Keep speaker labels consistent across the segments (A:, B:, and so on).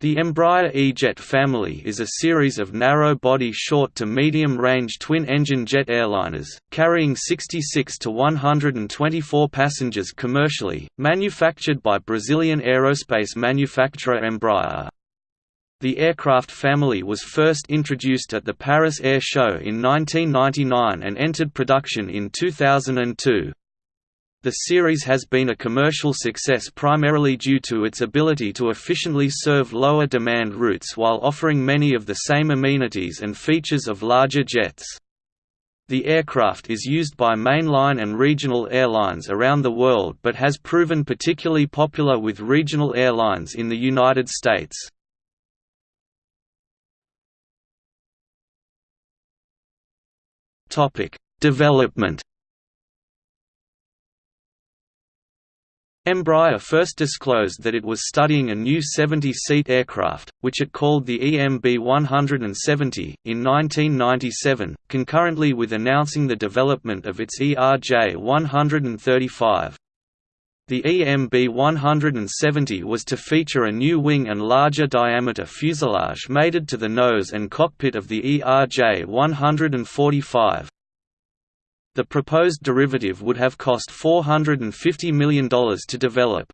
A: The Embraer E-Jet family is a series of narrow-body short to medium-range twin-engine jet airliners, carrying 66 to 124 passengers commercially, manufactured by Brazilian aerospace manufacturer Embraer. The aircraft family was first introduced at the Paris Air Show in 1999 and entered production in 2002. The series has been a commercial success primarily due to its ability to efficiently serve lower demand routes while offering many of the same amenities and features of larger jets. The aircraft is used by mainline and regional airlines around the world but has proven particularly popular with regional airlines in the United States. Development Embraer first disclosed that it was studying a new 70-seat aircraft, which it called the EMB 170, in 1997, concurrently with announcing the development of its ERJ 135. The EMB 170 was to feature a new wing and larger diameter fuselage mated to the nose and cockpit of the ERJ 145. The proposed derivative would have cost $450 million to develop.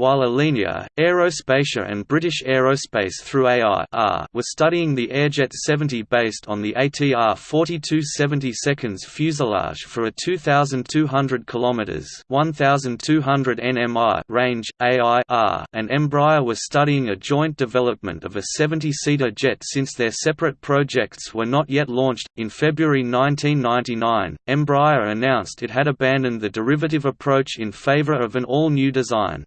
A: While Alenia, Aerospatiale and British Aerospace through AI were studying the Airjet 70 based on the ATR 4270 seconds fuselage for a 2,200 km 1,200 nmi range, AI and Embraer were studying a joint development of a 70-seater jet since their separate projects were not yet launched. In February 1999, Embraer announced it had abandoned the derivative approach in favour of an all-new design.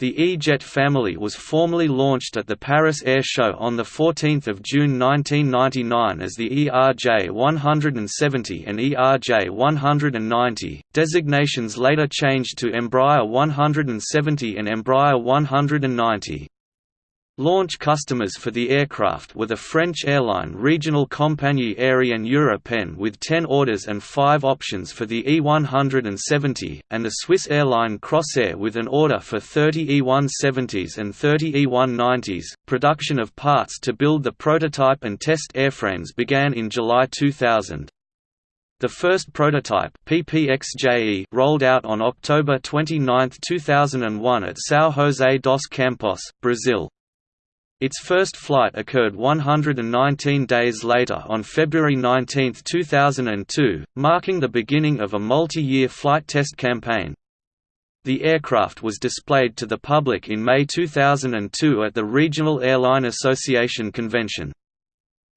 A: The E-Jet family was formally launched at the Paris Air Show on 14 June 1999 as the ERJ 170 and ERJ 190, designations later changed to Embraer 170 and Embraer 190. Launch customers for the aircraft were the French airline Regional Compagnie Aérienne Européenne with 10 orders and 5 options for the E170, and the Swiss airline Crossair with an order for 30 E170s and 30 E190s. Production of parts to build the prototype and test airframes began in July 2000. The first prototype PPXJE rolled out on October 29, 2001 at São José dos Campos, Brazil. Its first flight occurred 119 days later on February 19, 2002, marking the beginning of a multi-year flight test campaign. The aircraft was displayed to the public in May 2002 at the Regional Airline Association convention.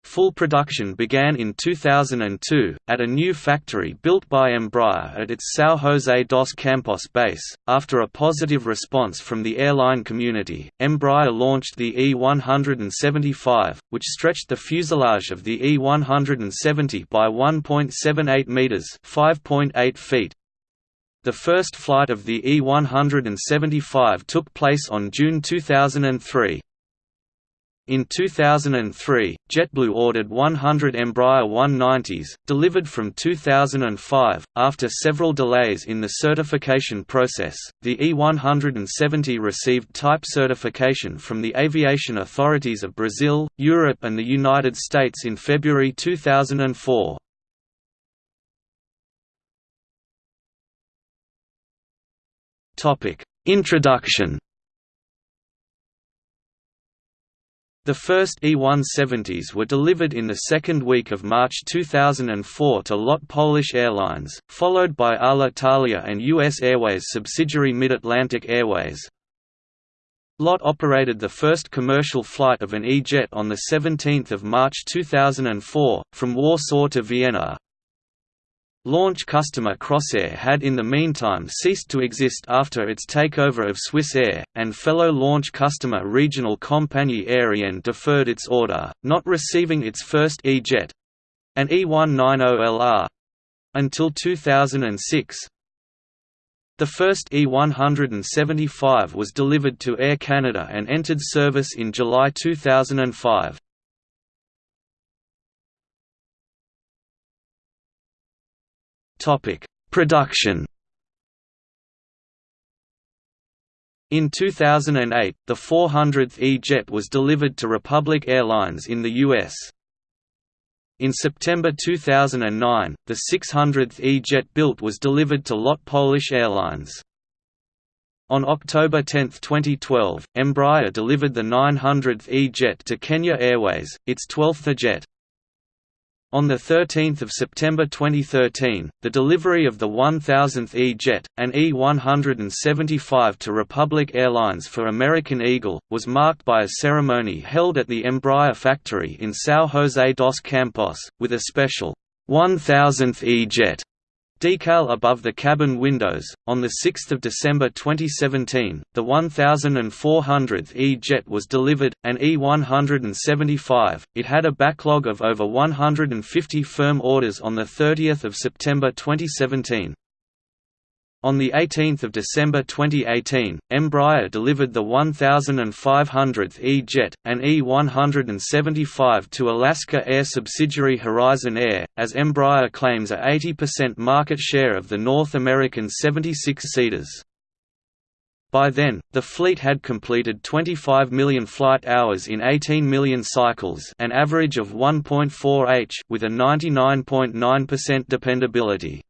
A: Full production began in 2002, at a new factory built by Embraer at its São José dos Campos base. After a positive response from the airline community, Embraer launched the E175, which stretched the fuselage of the E170 by 1.78 metres (5.8 feet). The first flight of the E175 took place on June 2003. In 2003, JetBlue ordered 100 Embraer 190s, delivered from 2005. After several delays in the certification process, the E170 received type certification from the aviation authorities of Brazil, Europe, and the United States in February 2004. Topic: Introduction The first E-170s were delivered in the second week of March 2004 to LOT Polish Airlines, followed by Alitalia and U.S. Airways subsidiary Mid-Atlantic Airways. LOT operated the first commercial flight of an E-Jet on 17 March 2004, from Warsaw to Vienna, Launch customer Crossair had in the meantime ceased to exist after its takeover of Swissair, and fellow launch customer Regional Compagnie Aérienne deferred its order, not receiving its first E-Jet—an E190LR—until 2006. The first E175 was delivered to Air Canada and entered service in July 2005. Topic: Production. In 2008, the 400th E-Jet was delivered to Republic Airlines in the U.S. In September 2009, the 600th E-Jet built was delivered to LOT Polish Airlines. On October 10, 2012, Embraer delivered the 900th E-Jet to Kenya Airways, its 12th jet. On 13 September 2013, the delivery of the 1000th E-Jet, an E-175 to Republic Airlines for American Eagle, was marked by a ceremony held at the Embraer factory in São José dos Campos, with a special 1000th E-Jet Decal above the cabin windows. On 6 December 2017, the 1400th E-Jet was delivered, an E-175. It had a backlog of over 150 firm orders on 30 September 2017. On 18 December 2018, Embraer delivered the 1,500th E-Jet, an E-175 to Alaska Air subsidiary Horizon Air, as Embraer claims a 80% market share of the North American 76-seaters. By then, the fleet had completed 25 million flight hours in 18 million cycles an average of 1.4 h with a 99.9% .9 dependability.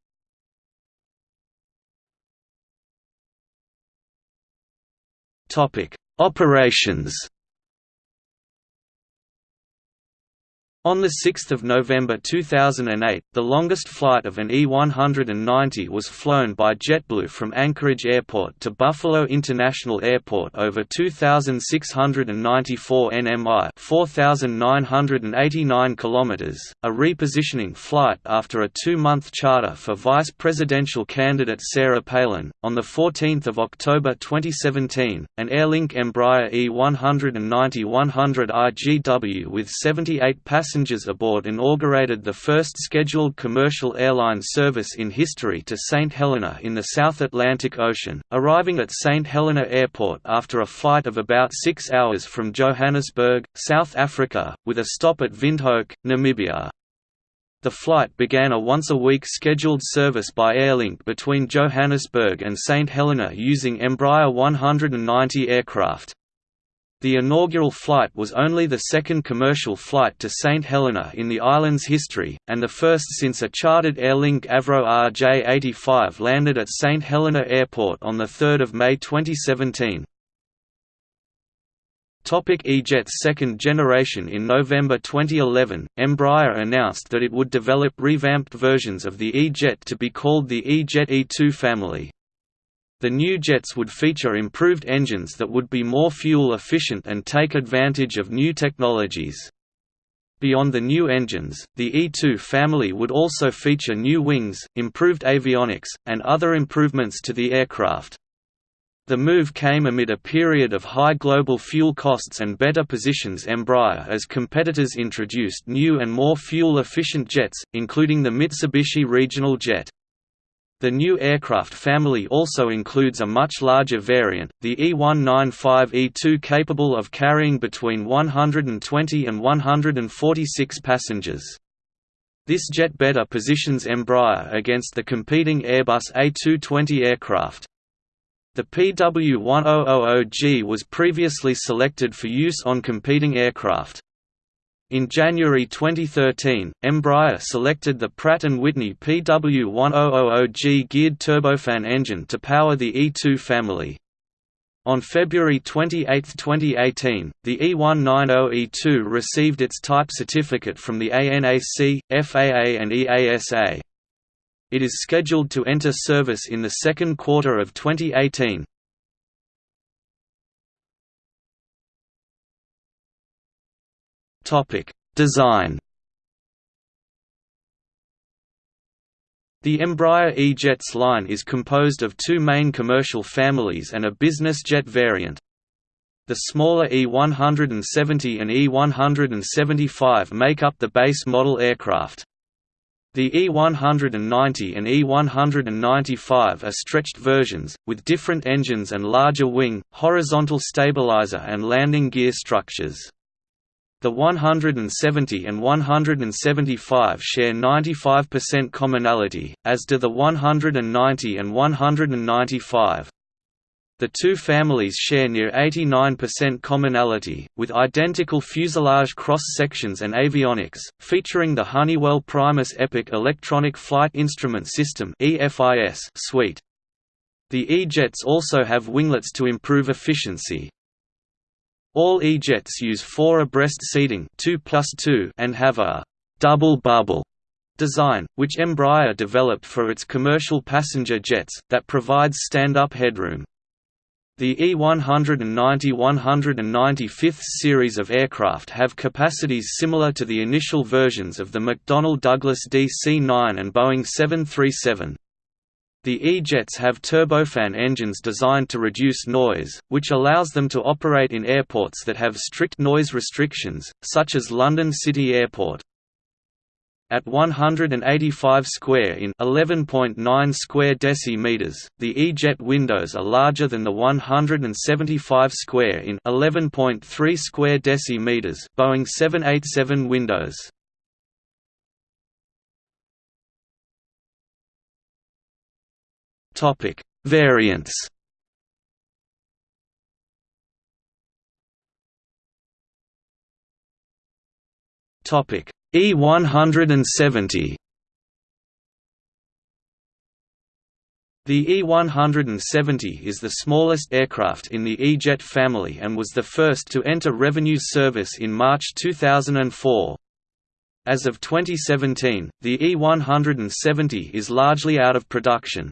A: Topic: Operations On 6 November 2008, the longest flight of an E-190 was flown by JetBlue from Anchorage Airport to Buffalo International Airport over 2,694 nmi 4,989 km, a repositioning flight after a two-month charter for vice presidential candidate Sarah Palin. On 14 October 2017, an Airlink Embraer E-190-100 IGW with 78 passengers passengers aboard inaugurated the first scheduled commercial airline service in history to St. Helena in the South Atlantic Ocean, arriving at St. Helena Airport after a flight of about six hours from Johannesburg, South Africa, with a stop at Windhoek, Namibia. The flight began a once-a-week scheduled service by Airlink between Johannesburg and St. Helena using Embraer 190 aircraft. The inaugural flight was only the second commercial flight to St. Helena in the island's history, and the first since a chartered Airlink Avro RJ-85 landed at St. Helena Airport on 3 May 2017. Topic E-Jet's second generation In November 2011, Embraer announced that it would develop revamped versions of the E-Jet to be called the E-Jet E2 family. The new jets would feature improved engines that would be more fuel efficient and take advantage of new technologies. Beyond the new engines, the E2 family would also feature new wings, improved avionics, and other improvements to the aircraft. The move came amid a period of high global fuel costs and better positions Embraer as competitors introduced new and more fuel-efficient jets, including the Mitsubishi Regional Jet. The new aircraft family also includes a much larger variant, the E195-E2 capable of carrying between 120 and 146 passengers. This jet better positions Embraer against the competing Airbus A220 aircraft. The PW1000G was previously selected for use on competing aircraft. In January 2013, Embraer selected the Pratt & Whitney PW1000G geared turbofan engine to power the E2 family. On February 28, 2018, the E190E2 received its type certificate from the ANAC, FAA and EASA. It is scheduled to enter service in the second quarter of 2018. Topic: Design. The Embraer E-Jets line is composed of two main commercial families and a business jet variant. The smaller E170 and E175 make up the base model aircraft. The E190 and E195 are stretched versions, with different engines and larger wing, horizontal stabilizer and landing gear structures. The 170 and 175 share 95% commonality, as do the 190 and 195. the two families share near 89% commonality, with identical fuselage cross-sections and avionics, featuring the Honeywell Primus Epic Electronic Flight Instrument System suite. The E-jets also have winglets to improve efficiency. All E-jets use four abreast seating 2 plus 2 and have a «double bubble» design, which Embraer developed for its commercial passenger jets, that provides stand-up headroom. The E190-195th series of aircraft have capacities similar to the initial versions of the McDonnell Douglas DC-9 and Boeing 737. The E-jets have turbofan engines designed to reduce noise, which allows them to operate in airports that have strict noise restrictions, such as London City Airport. At 185 square in 11.9 square decimeters, the E-jet windows are larger than the 175 square in 11.3 square decimeters Boeing 787 windows. Topic: Variants. Topic: E170. The E170 is the smallest aircraft in the E-Jet family and was the first to enter revenue service in March 2004. As of 2017, the E170 is largely out of production.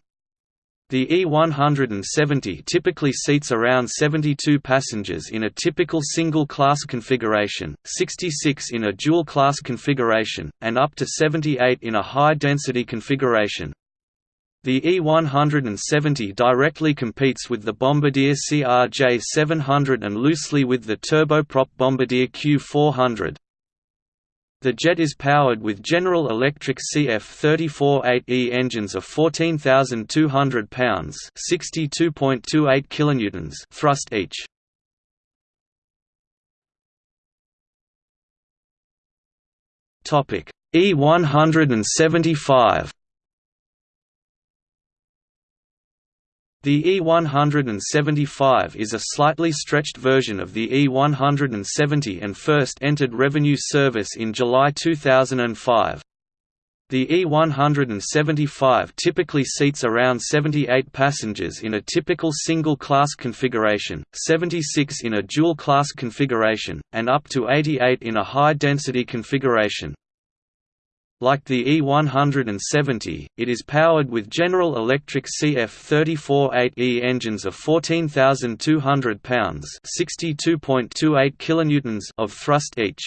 A: The E170 typically seats around 72 passengers in a typical single-class configuration, 66 in a dual-class configuration, and up to 78 in a high-density configuration. The E170 directly competes with the Bombardier CRJ700 and loosely with the turboprop Bombardier Q400. The jet is powered with General Electric CF34-8E engines of 14,200 pounds (62.28 kilonewtons) thrust each. Topic E175 The E175 is a slightly stretched version of the E170 and first entered revenue service in July 2005. The E175 typically seats around 78 passengers in a typical single-class configuration, 76 in a dual-class configuration, and up to 88 in a high-density configuration. Like the E170, it is powered with General Electric CF34-8E engines of 14,200 pounds (62.28 kilonewtons) of thrust each.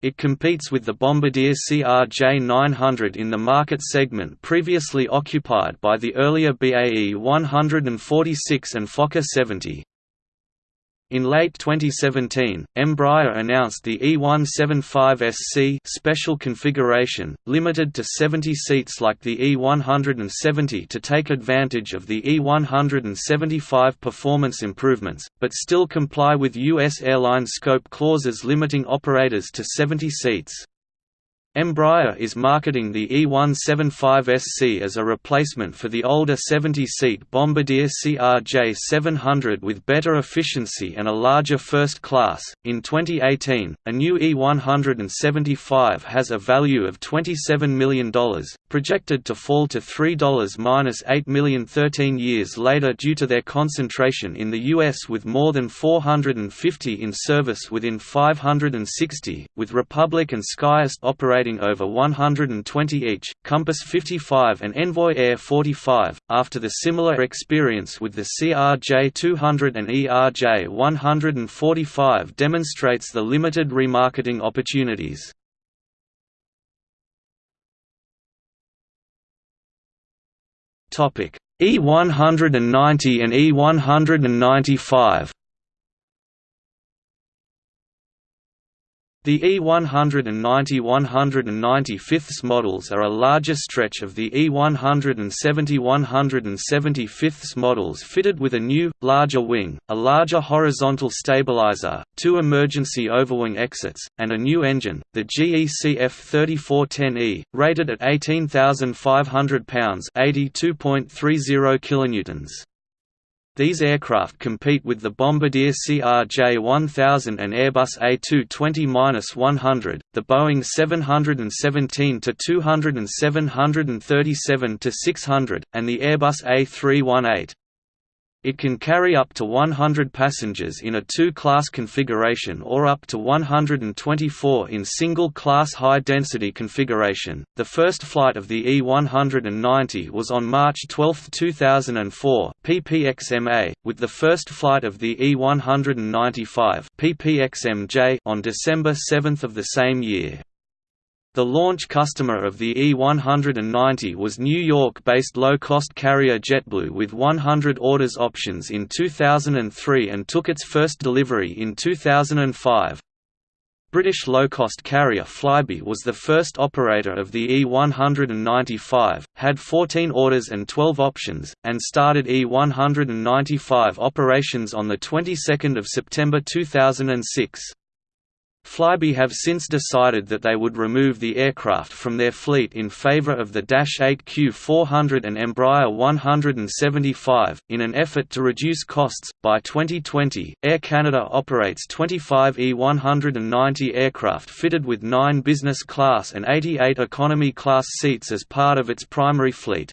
A: It competes with the Bombardier CRJ900 in the market segment previously occupied by the earlier BAE 146 and Fokker 70. In late 2017, Embraer announced the E175SC special configuration, limited to 70 seats like the E170 to take advantage of the E175 performance improvements, but still comply with U.S. airline scope clauses limiting operators to 70 seats. Embraer is marketing the E175SC as a replacement for the older 70-seat Bombardier CRJ700 with better efficiency and a larger first class. In 2018, a new E175 has a value of $27 million, projected to fall to $3-8 million 13 years later due to their concentration in the US with more than 450 in service within 560, with Republic and SkyWest operating operating over 120 each, Compass 55 and Envoy Air 45, after the similar experience with the CRJ200 and ERJ145 demonstrates the limited remarketing opportunities. E190 and E195 The E190-195 models are a larger stretch of the E170-175 models fitted with a new, larger wing, a larger horizontal stabilizer, two emergency overwing exits, and a new engine, the GE CF34-10E, rated at 18,500 pounds 82.30 kilonewtons. These aircraft compete with the Bombardier CRJ-1000 and Airbus A220-100, the Boeing 717-200 and 737-600, and the Airbus A318. It can carry up to 100 passengers in a two-class configuration or up to 124 in single-class high-density configuration. The first flight of the E190 was on March 12, 2004, PPXMA, with the first flight of the E195 PPXMJ on December 7 of the same year. The launch customer of the E190 was New York-based low-cost carrier JetBlue with 100 orders options in 2003 and took its first delivery in 2005. British low-cost carrier Flybe was the first operator of the E195, had 14 orders and 12 options, and started E195 operations on the 22nd of September 2006. Flybe have since decided that they would remove the aircraft from their fleet in favor of the Dash 8 Q400 and Embraer 175, in an effort to reduce costs. By 2020, Air Canada operates 25 E190 aircraft fitted with 9 business class and 88 economy class seats as part of its primary fleet.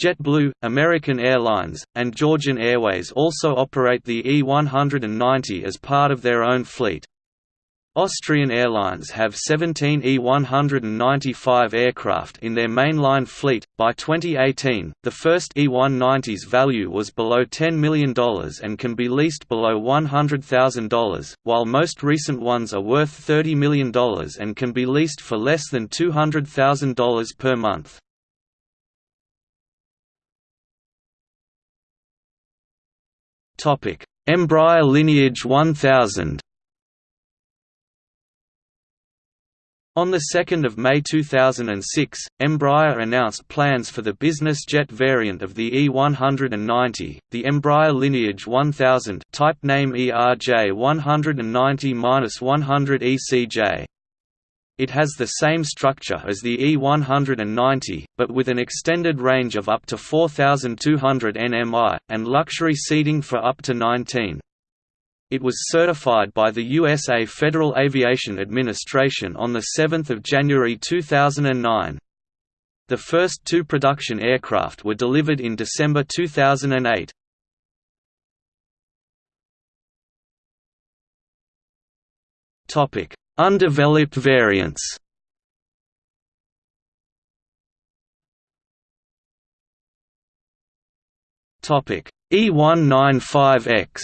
A: JetBlue, American Airlines, and Georgian Airways also operate the E190 as part of their own fleet. Austrian Airlines have 17 E195 aircraft in their mainline fleet. By 2018, the first E190's value was below $10 million and can be leased below $100,000, while most recent ones are worth $30 million and can be leased for less than $200,000 per month. Embraer Lineage 1000 On 2 May 2006, Embraer announced plans for the business jet variant of the E190, the Embraer Lineage 1000 type name ERJ 190-100 ECJ. It has the same structure as the E190, but with an extended range of up to 4,200 nmi, and luxury seating for up to 19. It was certified by the USA Federal Aviation Administration on 7 January 2009. The first two production aircraft were delivered in December 2008. Undeveloped variants E195X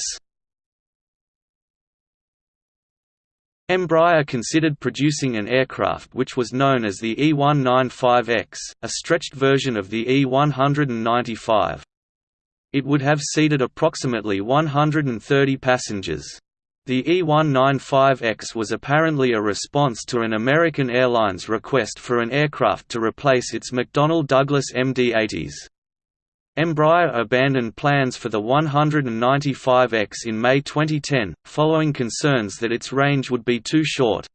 A: Embraer considered producing an aircraft which was known as the E195X, a stretched version of the E195. It would have seated approximately 130 passengers. The E195X was apparently a response to an American Airlines request for an aircraft to replace its McDonnell Douglas MD-80s. Embraer abandoned plans for the 195X in May 2010, following concerns that its range would be too short.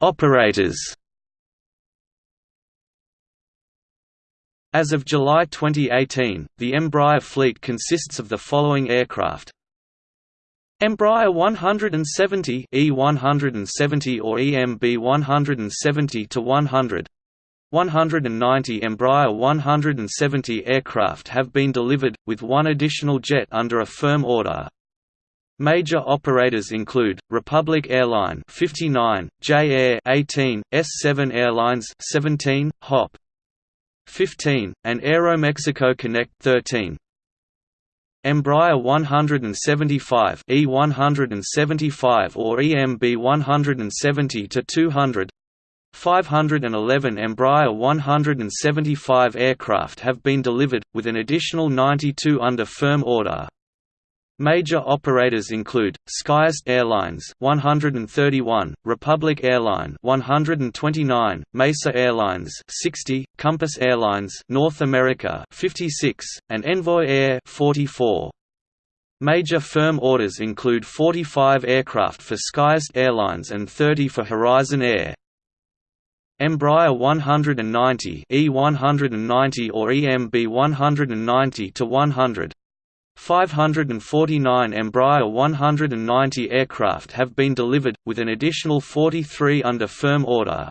A: Operators As of July 2018, the Embraer fleet consists of the following aircraft Embraer 170 E170 or EMB 170 to 100 190 Embraer 170 aircraft have been delivered, with one additional jet under a firm order. Major operators include Republic Airline 59, J Air 18, S7 Airlines 17, HOP 15, and Aeromexico Connect 13. Embraer 175 E175 or EMB 170 to 200 511 Embraer 175 aircraft have been delivered, with an additional 92 under firm order. Major operators include SkyWest Airlines 131, Republic Airline 129, Mesa Airlines 60, Compass Airlines North America 56, and Envoy Air 44. Major firm orders include 45 aircraft for SkyWest Airlines and 30 for Horizon Air. Embraer 190 E190 or EMB 190 to 100 549 Embraer 190 aircraft have been delivered, with an additional 43 under firm order.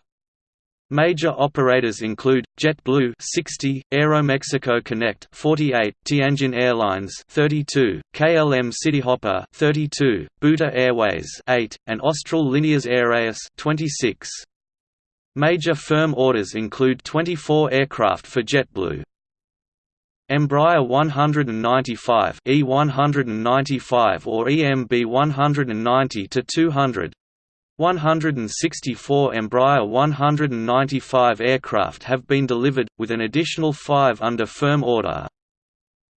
A: Major operators include JetBlue 60, Aeromexico Connect 48, Tianjin Airlines 32, KLM Cityhopper 32, Buta Airways 8, and Austral Líneas Aéreas 26. Major firm orders include 24 aircraft for JetBlue. Embraer 195 E195 or EMB 190 to 200 164 Embraer 195 aircraft have been delivered, with an additional five under firm order.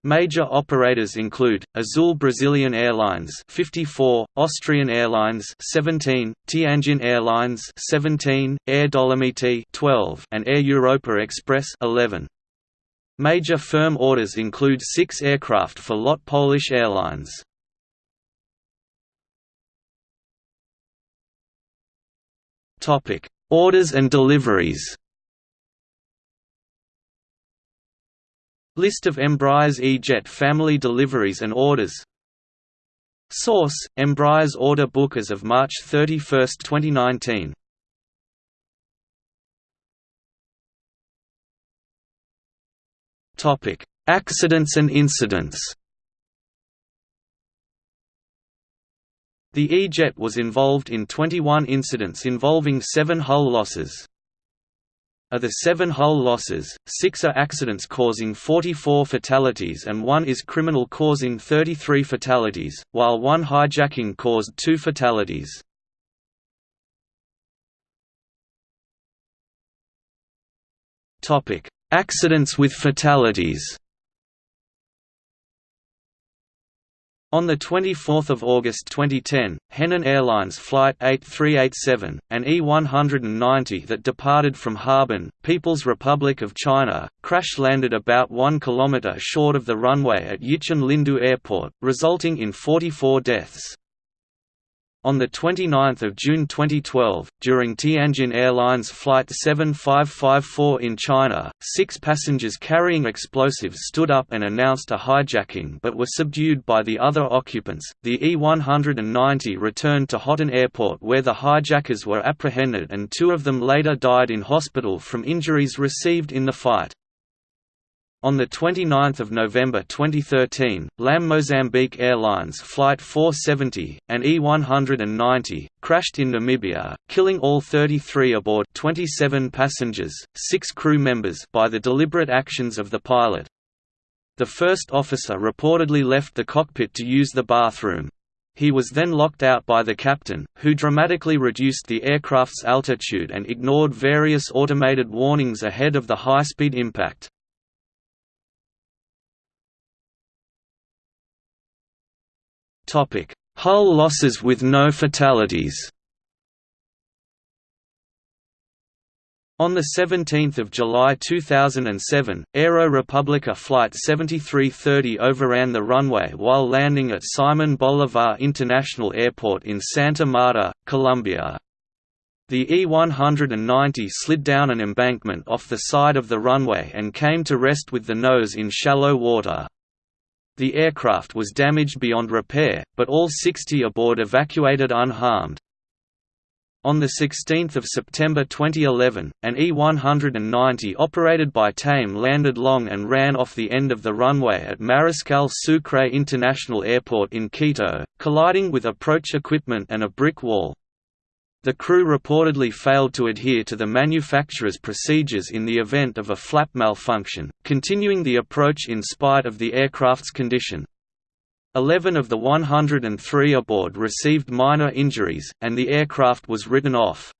A: Major operators include Azul Brazilian Airlines 54, Austrian Airlines 17, Tianjin Airlines 17, Air Dolomiti 12, and Air Europa Express 11. Major firm orders include 6 aircraft for LOT Polish Airlines. Orders and deliveries. List of Embraer's E-Jet family deliveries and orders. Source: Embraer's order book as of March 31, 2019. Topic: Accidents and incidents. The E-Jet was involved in 21 incidents involving seven hull losses. Of the seven hull losses, six are accidents causing 44 fatalities and one is criminal causing 33 fatalities, while one hijacking caused two fatalities. Accidents with fatalities On 24 August 2010, Henan Airlines Flight 8387, an E-190 that departed from Harbin, People's Republic of China, crash-landed about 1 km short of the runway at Yichun Lindu Airport, resulting in 44 deaths. On 29 June 2012, during Tianjin Airlines Flight 7554 in China, six passengers carrying explosives stood up and announced a hijacking but were subdued by the other occupants. The E-190 returned to Hotan Airport where the hijackers were apprehended and two of them later died in hospital from injuries received in the fight. On 29 November 2013, LAM Mozambique Airlines Flight 470, an E-190, crashed in Namibia, killing all 33 aboard 27 passengers, 6 crew members by the deliberate actions of the pilot. The first officer reportedly left the cockpit to use the bathroom. He was then locked out by the captain, who dramatically reduced the aircraft's altitude and ignored various automated warnings ahead of the high-speed impact. Hull losses with no fatalities. On 17 July 2007, Aero Republica Flight 7330 overran the runway while landing at Simon Bolivar International Airport in Santa Marta, Colombia. The E-190 slid down an embankment off the side of the runway and came to rest with the nose in shallow water. The aircraft was damaged beyond repair, but all 60 aboard evacuated unharmed. On 16 September 2011, an E-190 operated by TAME landed long and ran off the end of the runway at Mariscal Sucre International Airport in Quito, colliding with approach equipment and a brick wall. The crew reportedly failed to adhere to the manufacturer's procedures in the event of a flap malfunction, continuing the approach in spite of the aircraft's condition. Eleven of the 103 aboard received minor injuries, and the aircraft was written off.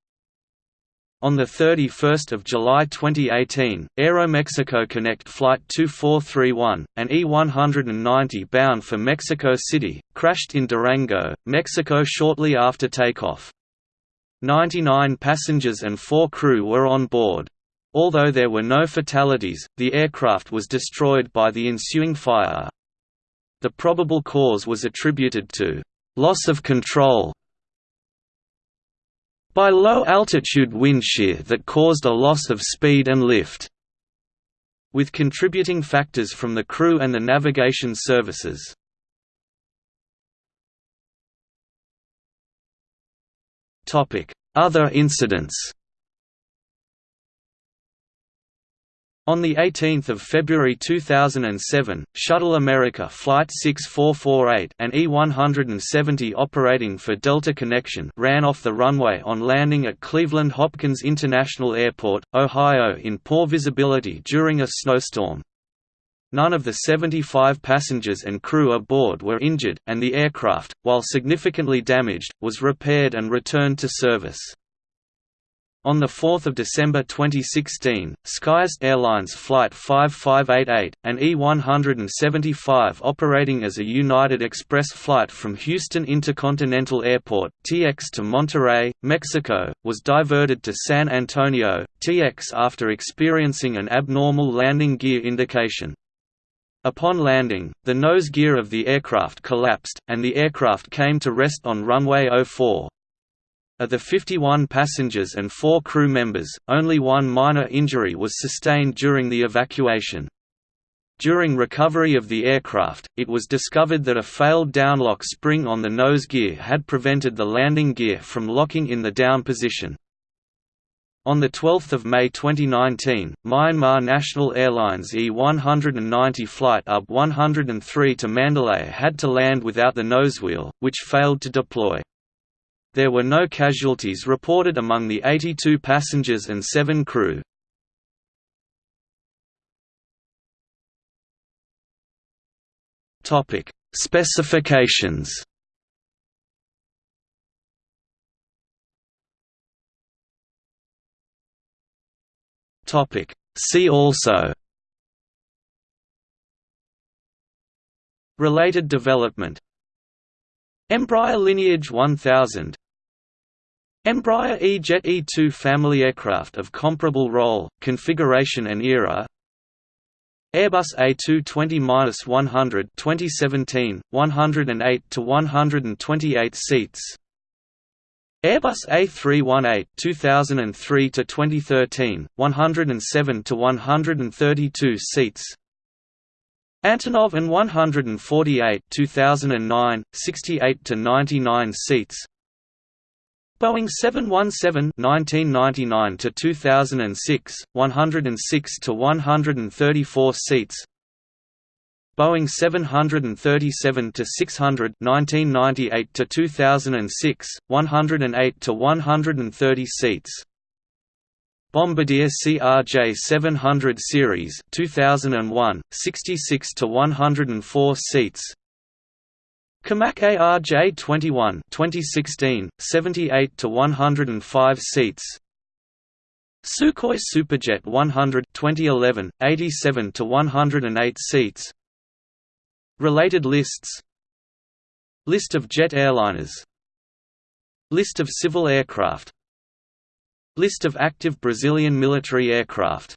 A: On 31 July 2018, Aeromexico Connect Flight 2431, an E-190 bound for Mexico City, crashed in Durango, Mexico shortly after takeoff. 99 passengers and 4 crew were on board. Although there were no fatalities, the aircraft was destroyed by the ensuing fire. The probable cause was attributed to loss of control by low-altitude wind shear that caused a loss of speed and lift, with contributing factors from the crew and the navigation services. Other incidents On 18 February 2007, Shuttle America Flight 6448 an E-170 operating for Delta Connection ran off the runway on landing at Cleveland Hopkins International Airport, Ohio in poor visibility during a snowstorm. None of the 75 passengers and crew aboard were injured, and the aircraft, while significantly damaged, was repaired and returned to service. On 4 December 2016, SkyWest Airlines Flight 5588, an E-175 operating as a United Express flight from Houston Intercontinental Airport TX to Monterrey, Mexico, was diverted to San Antonio, TX after experiencing an abnormal landing gear indication. Upon landing, the nose gear of the aircraft collapsed, and the aircraft came to rest on runway 04. Of the 51 passengers and four crew members, only one minor injury was sustained during the evacuation. During recovery of the aircraft, it was discovered that a failed downlock spring on the nose gear had prevented the landing gear from locking in the down position. On 12 May 2019, Myanmar National Airlines E-190 flight UB 103 to Mandalay had to land without the nosewheel, which failed to deploy. There were no casualties reported among the 82 passengers and 7 crew. Specifications. Topic: See also. Related development. Embraer Lineage 1000 Embraer E-Jet E-2 family aircraft of comparable role, configuration and era. Airbus A220-100 2017, 108 to 128 seats Airbus A318 2003 to 2013, 107 to 132 seats Antonov An 148 2009, 68 to 99 seats Boeing 717 1999 to 2006, 106 to 134 seats. Boeing 737 to 600 1998 to 2006, 108 to 130 seats. Bombardier CRJ 700 series 2001, 66 to 104 seats. Comac ARJ21 2016 78 to 105 seats Sukhoi Superjet 100 2011 87 to 108 seats Related lists List of jet airliners List of civil aircraft List of active Brazilian military aircraft